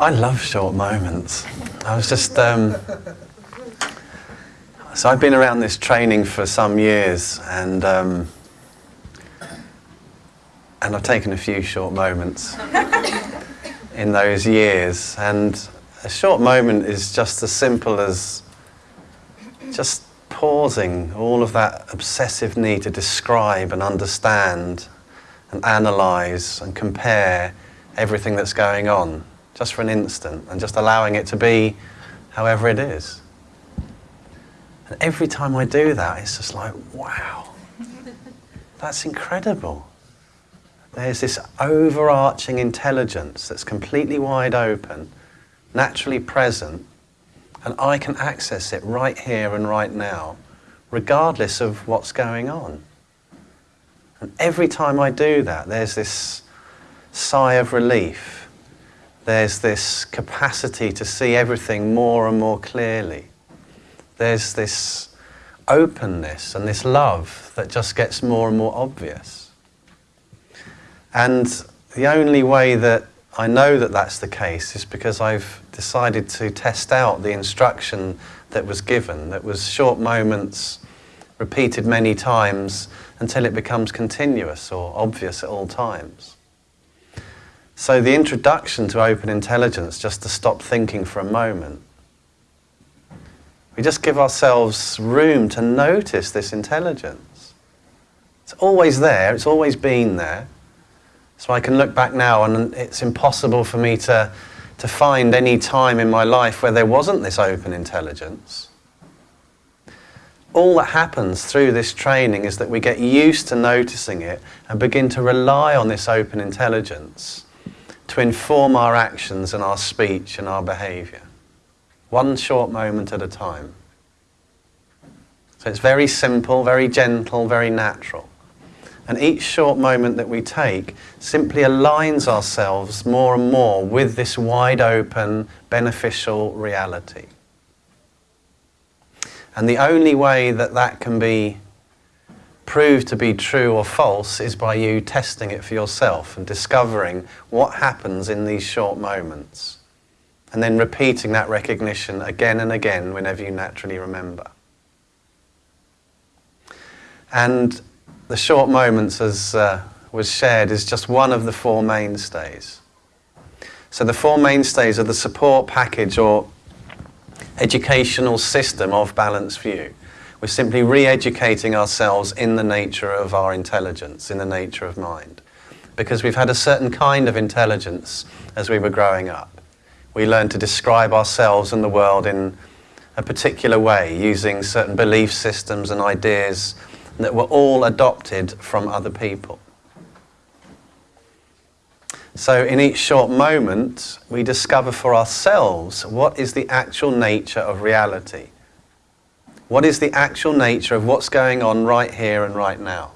I love short moments. I was just. Um, so I've been around this training for some years, and um, and I've taken a few short moments in those years. And a short moment is just as simple as just pausing all of that obsessive need to describe and understand and analyze and compare everything that's going on just for an instant and just allowing it to be however it is. And every time I do that, it's just like, wow, that's incredible. There's this overarching intelligence that's completely wide open, naturally present, and I can access it right here and right now, regardless of what's going on. And every time I do that, there's this sigh of relief. There's this capacity to see everything more and more clearly. There's this openness and this love that just gets more and more obvious. And the only way that I know that that's the case is because I've decided to test out the instruction that was given, that was short moments repeated many times until it becomes continuous or obvious at all times. So the introduction to open intelligence, just to stop thinking for a moment, we just give ourselves room to notice this intelligence. It's always there, it's always been there. So I can look back now and it's impossible for me to, to find any time in my life where there wasn't this open intelligence. All that happens through this training is that we get used to noticing it and begin to rely on this open intelligence to inform our actions and our speech and our behavior. One short moment at a time. So it's very simple, very gentle, very natural. And each short moment that we take simply aligns ourselves more and more with this wide open, beneficial reality. And the only way that that can be proved to be true or false is by you testing it for yourself and discovering what happens in these short moments. And then repeating that recognition again and again whenever you naturally remember. And the short moments, as uh, was shared, is just one of the four mainstays. So the four mainstays are the support package or educational system of Balanced View. We're simply re-educating ourselves in the nature of our intelligence, in the nature of mind. Because we've had a certain kind of intelligence as we were growing up. We learned to describe ourselves and the world in a particular way, using certain belief systems and ideas that were all adopted from other people. So in each short moment, we discover for ourselves what is the actual nature of reality. What is the actual nature of what's going on right here and right now?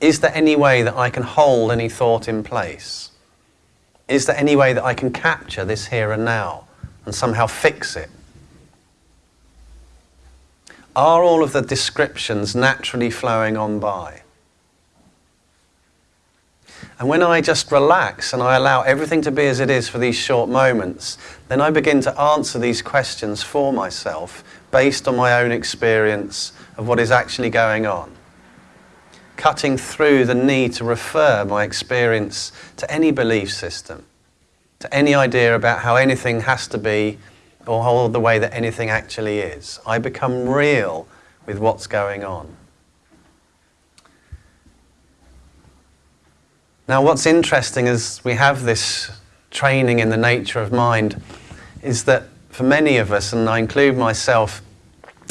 Is there any way that I can hold any thought in place? Is there any way that I can capture this here and now and somehow fix it? Are all of the descriptions naturally flowing on by? And when I just relax and I allow everything to be as it is for these short moments, then I begin to answer these questions for myself based on my own experience of what is actually going on. Cutting through the need to refer my experience to any belief system, to any idea about how anything has to be or hold the way that anything actually is. I become real with what's going on. Now, what's interesting as we have this training in the nature of mind is that for many of us, and I include myself,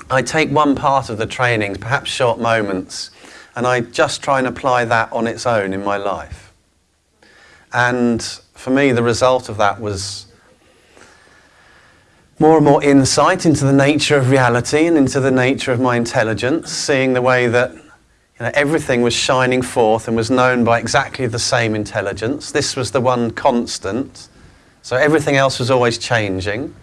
I take one part of the training, perhaps short moments, and I just try and apply that on its own in my life. And for me, the result of that was more and more insight into the nature of reality and into the nature of my intelligence, seeing the way that everything was shining forth and was known by exactly the same intelligence. This was the one constant. So everything else was always changing.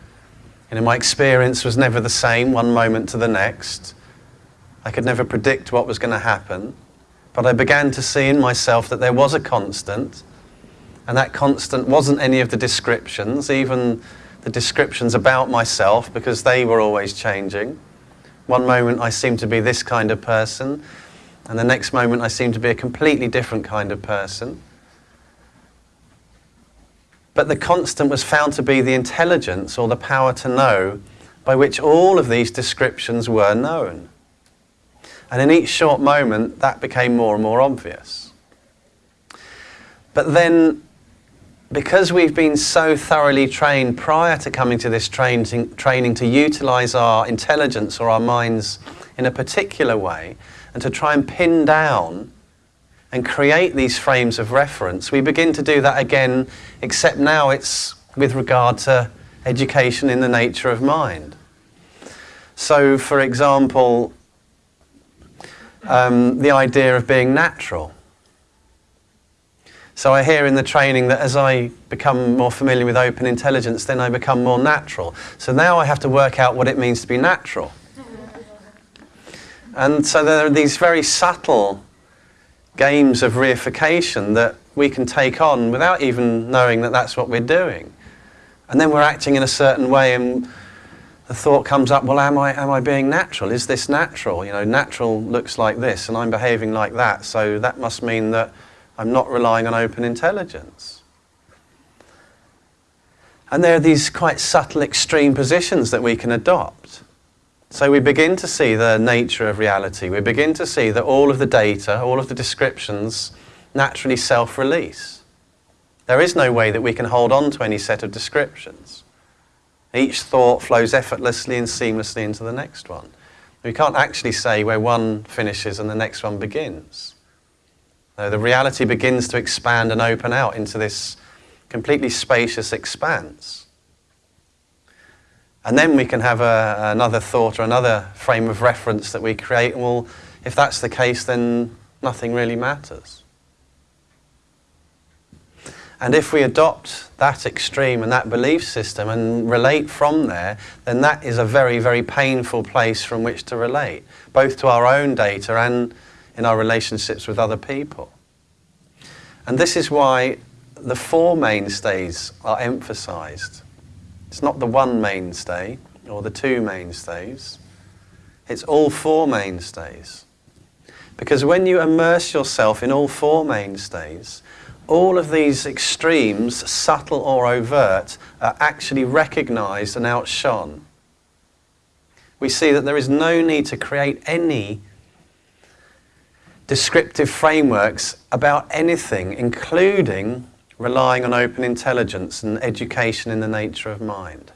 You know, my experience was never the same one moment to the next. I could never predict what was going to happen. But I began to see in myself that there was a constant And that constant wasn't any of the descriptions, even the descriptions about myself, because they were always changing. One moment I seemed to be this kind of person, and the next moment I seemed to be a completely different kind of person. But the constant was found to be the intelligence or the power to know by which all of these descriptions were known. And in each short moment, that became more and more obvious. But then because we've been so thoroughly trained prior to coming to this training, training to utilize our intelligence or our minds in a particular way and to try and pin down and create these frames of reference, we begin to do that again, except now it's with regard to education in the nature of mind. So, for example, um, the idea of being natural. So I hear in the training that as I become more familiar with open intelligence, then I become more natural. So now I have to work out what it means to be natural. And so there are these very subtle games of reification that we can take on without even knowing that that's what we're doing. And then we're acting in a certain way and the thought comes up, well, am I, am I being natural? Is this natural? You know, natural looks like this and I'm behaving like that, so that must mean that I'm not relying on open intelligence. And there are these quite subtle extreme positions that we can adopt. So we begin to see the nature of reality. We begin to see that all of the data, all of the descriptions naturally self-release. There is no way that we can hold on to any set of descriptions. Each thought flows effortlessly and seamlessly into the next one. We can't actually say where one finishes and the next one begins. Uh, the reality begins to expand and open out into this completely spacious expanse. And then we can have a, another thought or another frame of reference that we create. Well, if that's the case, then nothing really matters. And if we adopt that extreme and that belief system and relate from there, then that is a very, very painful place from which to relate, both to our own data and in our relationships with other people. And this is why the four mainstays are emphasized. It's not the one mainstay or the two mainstays. It's all four mainstays. Because when you immerse yourself in all four mainstays, all of these extremes, subtle or overt, are actually recognized and outshone. We see that there is no need to create any descriptive frameworks about anything, including relying on open intelligence and education in the nature of mind.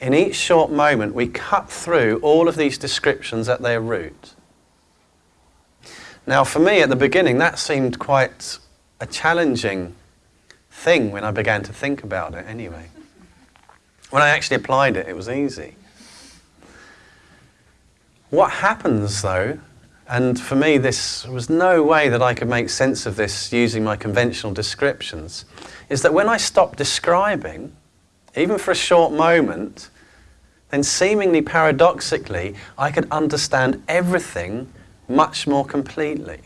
In each short moment, we cut through all of these descriptions at their root. Now, for me at the beginning, that seemed quite a challenging thing when I began to think about it, anyway. When I actually applied it, it was easy. What happens, though, and for me, this was no way that I could make sense of this using my conventional descriptions, is that when I stopped describing, even for a short moment, then seemingly paradoxically, I could understand everything much more completely.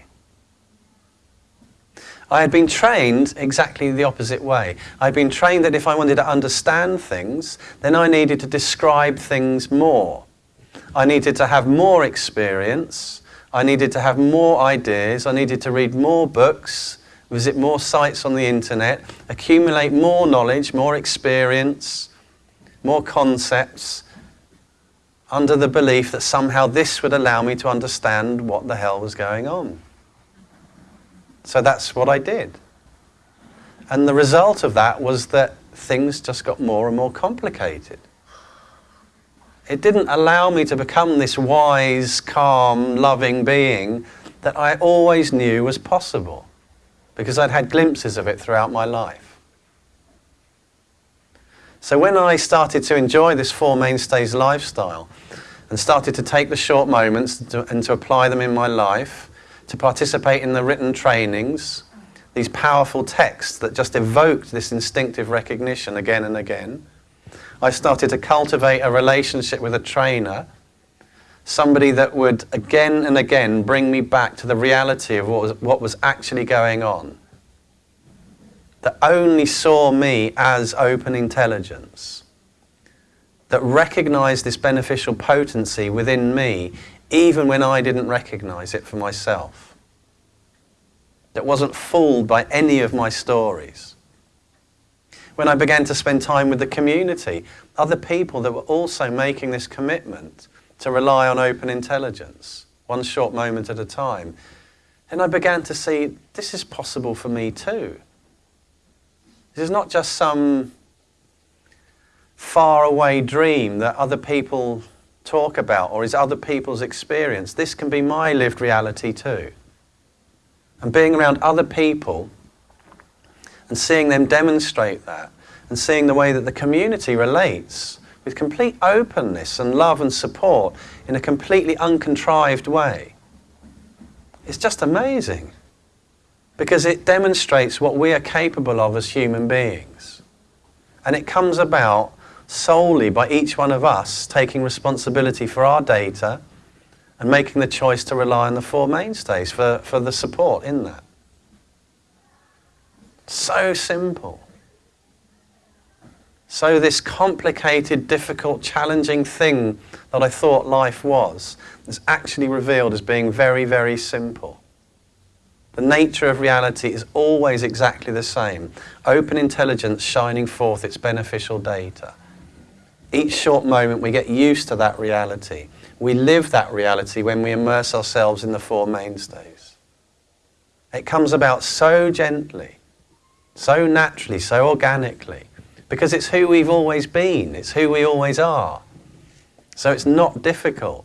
I had been trained exactly the opposite way. I'd been trained that if I wanted to understand things, then I needed to describe things more. I needed to have more experience, I needed to have more ideas, I needed to read more books, visit more sites on the internet, accumulate more knowledge, more experience, more concepts, under the belief that somehow this would allow me to understand what the hell was going on. So that's what I did. And the result of that was that things just got more and more complicated. It didn't allow me to become this wise, calm, loving being that I always knew was possible because I'd had glimpses of it throughout my life. So when I started to enjoy this Four Mainstays lifestyle and started to take the short moments to, and to apply them in my life, to participate in the written trainings, these powerful texts that just evoked this instinctive recognition again and again, I started to cultivate a relationship with a trainer, somebody that would again and again bring me back to the reality of what was, what was actually going on. that only saw me as open intelligence, that recognized this beneficial potency within me even when I didn't recognize it for myself, that wasn't fooled by any of my stories. When I began to spend time with the community, other people that were also making this commitment to rely on open intelligence, one short moment at a time, and I began to see this is possible for me too. This is not just some faraway dream that other people talk about or is other people's experience. This can be my lived reality too. And being around other people and seeing them demonstrate that and seeing the way that the community relates with complete openness and love and support in a completely uncontrived way. It's just amazing because it demonstrates what we are capable of as human beings. And it comes about solely by each one of us taking responsibility for our data and making the choice to rely on the four mainstays for, for the support in that. So simple. So, this complicated, difficult, challenging thing that I thought life was is actually revealed as being very, very simple. The nature of reality is always exactly the same open intelligence shining forth its beneficial data. Each short moment, we get used to that reality. We live that reality when we immerse ourselves in the Four Mainstays. It comes about so gently, so naturally, so organically because it's who we've always been, it's who we always are. So it's not difficult.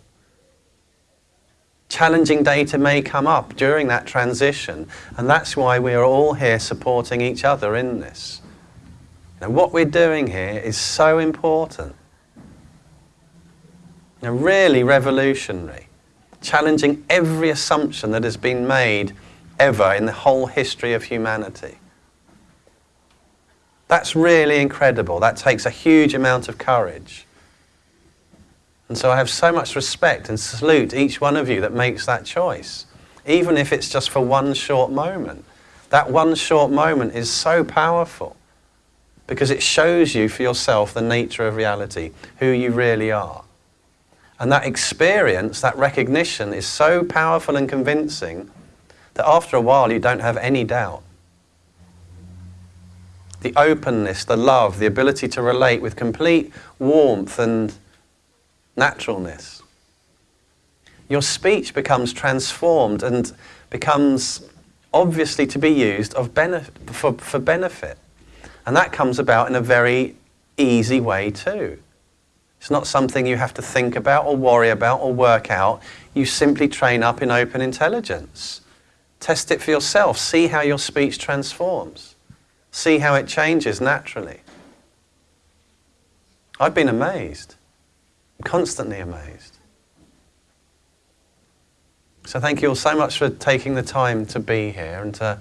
Challenging data may come up during that transition, and that's why we are all here supporting each other in this. Now, what we're doing here is so important. Now, really revolutionary, challenging every assumption that has been made ever in the whole history of humanity. That's really incredible. That takes a huge amount of courage. And so I have so much respect and salute each one of you that makes that choice, even if it's just for one short moment. That one short moment is so powerful because it shows you for yourself the nature of reality, who you really are. And that experience, that recognition is so powerful and convincing that after a while you don't have any doubt the openness, the love, the ability to relate with complete warmth and naturalness. Your speech becomes transformed and becomes obviously to be used of benefit, for, for benefit. And that comes about in a very easy way too. It's not something you have to think about or worry about or work out. You simply train up in open intelligence. Test it for yourself. See how your speech transforms. See how it changes naturally. I've been amazed, constantly amazed. So thank you all so much for taking the time to be here and to,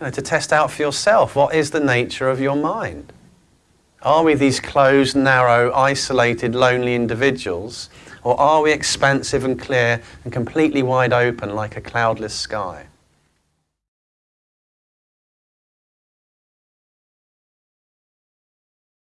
you know, to test out for yourself what is the nature of your mind. Are we these closed, narrow, isolated, lonely individuals, or are we expansive and clear and completely wide open like a cloudless sky?